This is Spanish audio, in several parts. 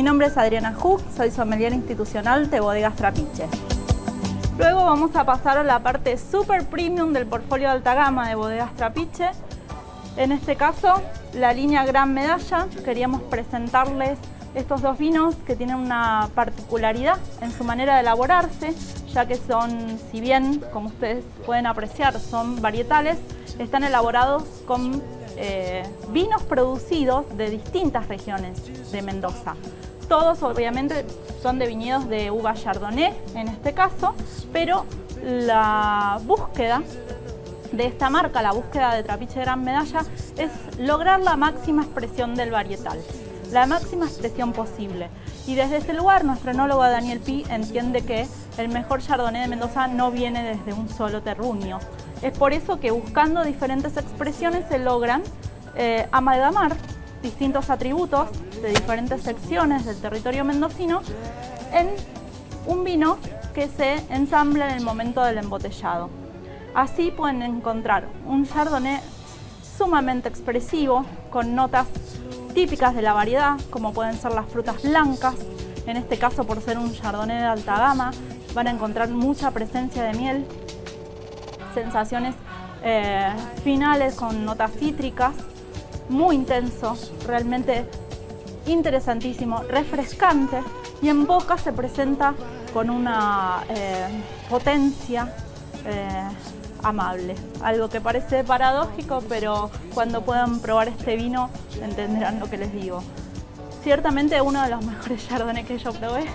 Mi nombre es Adriana Hug, soy sommelier institucional de Bodegas Trapiche. Luego vamos a pasar a la parte super premium del portfolio de alta gama de Bodegas Trapiche. En este caso, la línea Gran Medalla. Queríamos presentarles estos dos vinos que tienen una particularidad en su manera de elaborarse, ya que son, si bien, como ustedes pueden apreciar, son varietales, están elaborados con eh, vinos producidos de distintas regiones de Mendoza. Todos obviamente son de viñedos de uva chardonnay en este caso, pero la búsqueda de esta marca, la búsqueda de Trapiche Gran Medalla, es lograr la máxima expresión del varietal, la máxima expresión posible. Y desde este lugar, nuestro enólogo Daniel Pi entiende que el mejor Chardonnay de Mendoza no viene desde un solo terruño. Es por eso que buscando diferentes expresiones se logran eh, amalgamar distintos atributos de diferentes secciones del territorio mendocino en un vino que se ensambla en el momento del embotellado. Así pueden encontrar un chardonnay sumamente expresivo, con notas típicas de la variedad, como pueden ser las frutas blancas, en este caso por ser un chardonnay de alta gama, van a encontrar mucha presencia de miel, sensaciones eh, finales con notas cítricas, muy intenso, realmente interesantísimo, refrescante y en boca se presenta con una eh, potencia eh, amable. Algo que parece paradójico, pero cuando puedan probar este vino entenderán lo que les digo. Ciertamente uno de los mejores chardonnay que yo probé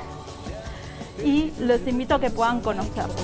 y los invito a que puedan conocerlo.